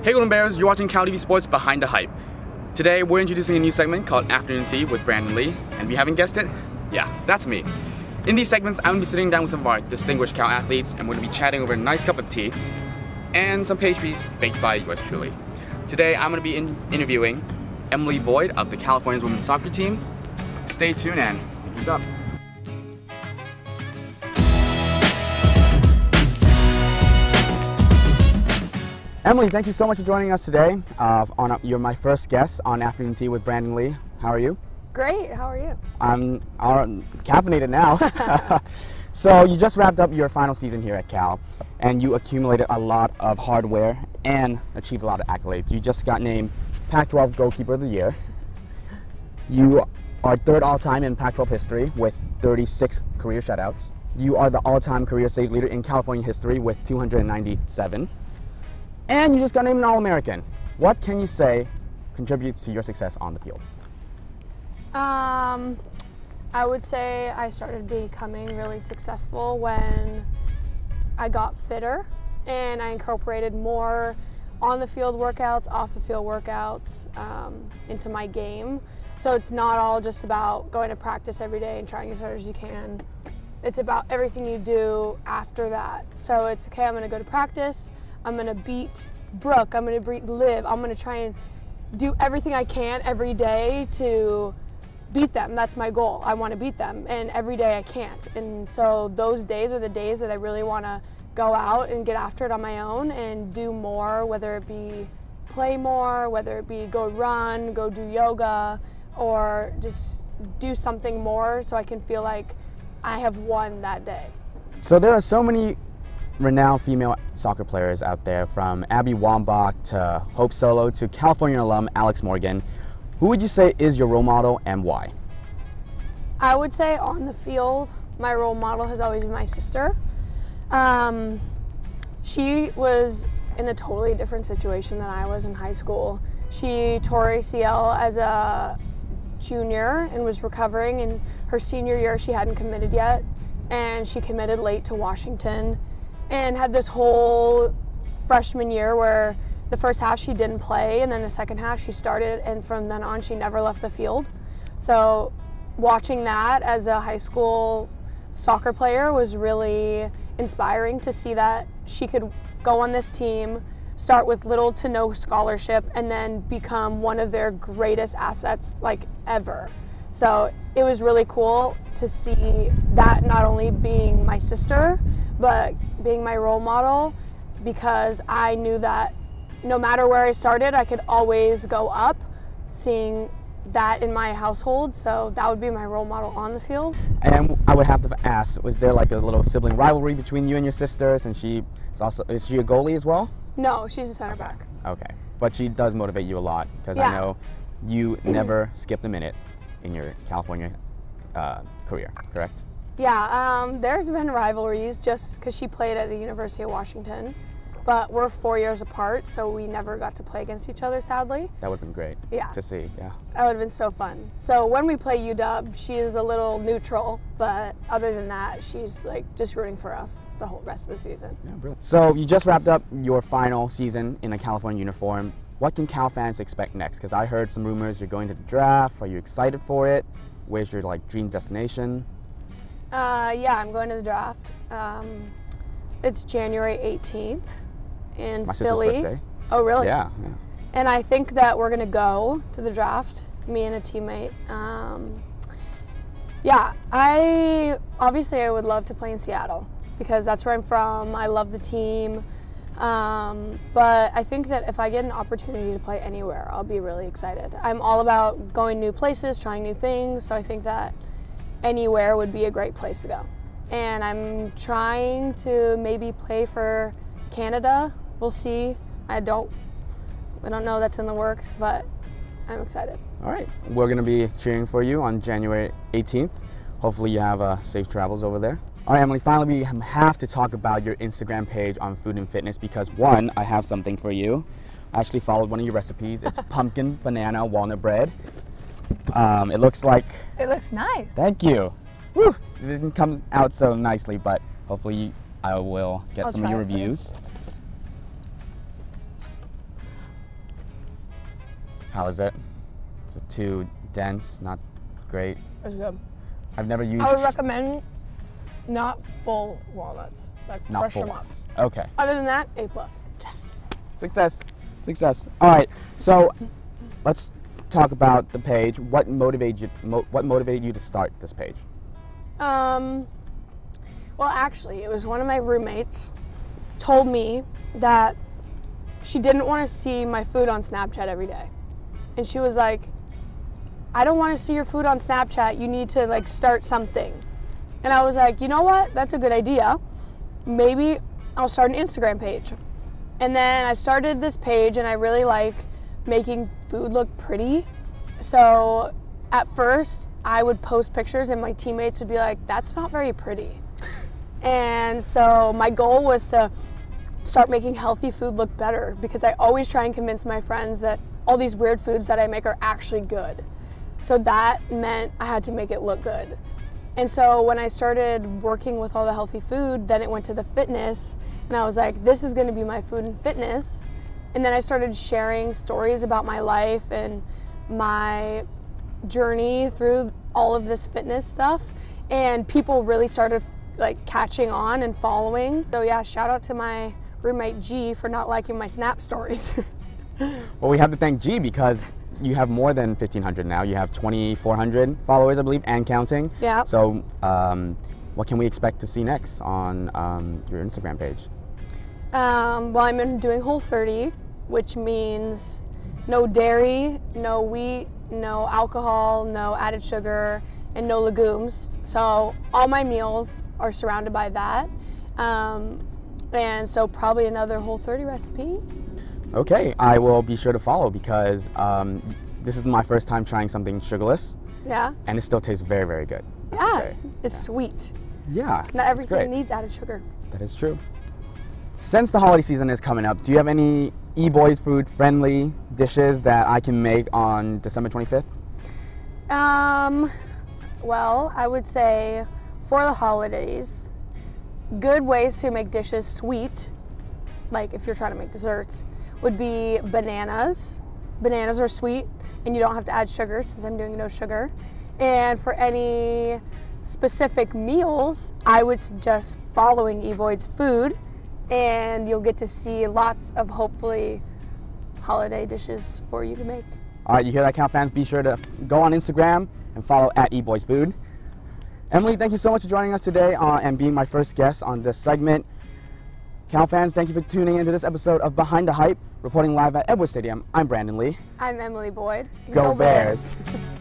Hey Golden Bears, you're watching Cal TV Sports Behind the Hype. Today we're introducing a new segment called Afternoon Tea with Brandon Lee, and if you haven't guessed it, yeah, that's me. In these segments, I'm gonna be sitting down with some of our distinguished Cal athletes, and we're gonna be chatting over a nice cup of tea and some pastries baked by yours truly. Today I'm gonna be in interviewing Emily Boyd of the California women's soccer team. Stay tuned and what's up. Emily, thank you so much for joining us today. Uh, on you're my first guest on Afternoon Tea with Brandon Lee. How are you? Great. How are you? I'm uh, caffeinated now. so you just wrapped up your final season here at Cal, and you accumulated a lot of hardware and achieved a lot of accolades. You just got named Pac-12 Goalkeeper of the Year. You are third all-time in Pac-12 history with 36 career shutouts. You are the all-time career saves leader in California history with 297 and you just got named an All-American. What can you say contributes to your success on the field? Um, I would say I started becoming really successful when I got fitter and I incorporated more on the field workouts, off the field workouts um, into my game. So it's not all just about going to practice every day and trying as hard as you can. It's about everything you do after that. So it's okay, I'm gonna go to practice, I'm gonna beat Brooke. I'm gonna beat Liv. I'm gonna try and do everything I can every day to beat them. That's my goal. I want to beat them, and every day I can't. And so those days are the days that I really want to go out and get after it on my own and do more, whether it be play more, whether it be go run, go do yoga, or just do something more so I can feel like I have won that day. So there are so many renowned female soccer players out there, from Abby Wambach to Hope Solo to California alum Alex Morgan. Who would you say is your role model and why? I would say on the field, my role model has always been my sister. Um, she was in a totally different situation than I was in high school. She tore ACL as a junior and was recovering. In her senior year, she hadn't committed yet, and she committed late to Washington and had this whole freshman year where the first half she didn't play and then the second half she started and from then on she never left the field. So watching that as a high school soccer player was really inspiring to see that she could go on this team, start with little to no scholarship and then become one of their greatest assets like ever. So it was really cool to see that not only being my sister, but being my role model because I knew that no matter where I started, I could always go up, seeing that in my household. So that would be my role model on the field. And I would have to ask, was there like a little sibling rivalry between you and your sisters? And she is also, is she a goalie as well? No, she's a center back. Okay. But she does motivate you a lot because yeah. I know you never skipped a minute in your California uh, career, correct? Yeah, um, there's been rivalries just because she played at the University of Washington, but we're four years apart, so we never got to play against each other, sadly. That would have been great. Yeah. To see, yeah. That would have been so fun. So when we play UW, she is a little neutral, but other than that, she's like just rooting for us the whole rest of the season. Yeah, brilliant. So you just wrapped up your final season in a California uniform. What can Cal fans expect next? Because I heard some rumors you're going to the draft. Are you excited for it? Where's your like dream destination? Uh, yeah, I'm going to the draft. Um, it's January 18th in My Philly. Oh, really? Yeah, yeah. And I think that we're going to go to the draft, me and a teammate. Um, yeah, I obviously I would love to play in Seattle because that's where I'm from. I love the team. Um, but I think that if I get an opportunity to play anywhere, I'll be really excited. I'm all about going new places, trying new things, so I think that anywhere would be a great place to go. And I'm trying to maybe play for Canada. We'll see. I don't I don't know that's in the works, but I'm excited. All right. We're going to be cheering for you on January 18th. Hopefully you have uh, safe travels over there. All right, Emily, finally we have to talk about your Instagram page on food and fitness because one, I have something for you. I actually followed one of your recipes. It's pumpkin banana walnut bread. Um, it looks like... It looks nice. Thank you. Woo! It didn't come out so nicely, but hopefully I will get I'll some of your reviews. How is it? Is it too dense? Not great. It was good. I've never used. I would recommend not full walnuts. Like Not crush full walnuts. Okay. Other than that, A plus. Yes. Success. Success. All right. So let's talk about the page. What motivated you? Mo- what motivated you to start this page? Um, well, actually, it was one of my roommates told me that she didn't want to see my food on Snapchat every day. And she was like, I don't want to see your food on Snapchat. You need to like start something. And I was like, you know what? That's a good idea. Maybe I'll start an Instagram page. And then I started this page and I really like making food look pretty. So at first, I would post pictures and my teammates would be like, that's not very pretty. And so my goal was to start making healthy food look better because I always try and convince my friends that all these weird foods that I make are actually good. So that meant I had to make it look good. And so when I started working with all the healthy food, then it went to the fitness, and I was like, this is gonna be my food and fitness. And then I started sharing stories about my life and my journey through all of this fitness stuff, and people really started like catching on and following. So yeah, shout out to my roommate G for not liking my snap stories. Well, we have to thank G because you have more than 1,500 now. You have 2,400 followers, I believe, and counting. Yeah. So, um, what can we expect to see next on um, your Instagram page? Um, well, I'm doing Whole 30, which means no dairy, no wheat, no alcohol, no added sugar, and no legumes. So all my meals are surrounded by that. Um, and so probably another Whole 30 recipe. Okay, I will be sure to follow because um, this is my first time trying something sugarless, Yeah. and it still tastes very, very good. I have to Yeah. It's sweet. Yeah. Not everything needs added sugar. That is true. Since the holiday season is coming up, do you have any E-Boyd's food friendly dishes that I can make on December 25th? Um, well, I would say for the holidays, good ways to make dishes sweet, like if you're trying to make desserts, would be bananas. Bananas are sweet and you don't have to add sugar since I'm doing no sugar. And for any specific meals, I would suggest following E-Boyd's food and you'll get to see lots of hopefully holiday dishes for you to make. All right, you hear that, Cal fans? Be sure to go on Instagram and follow at eBoyd's Food. Emily, thank you so much for joining us today uh, and being my first guest on this segment. Cal fans, thank you for tuning into this episode of Behind the Hype, reporting live at Edwards Stadium. I'm Brandon Lee. I'm Emily Boyd. Go Bears.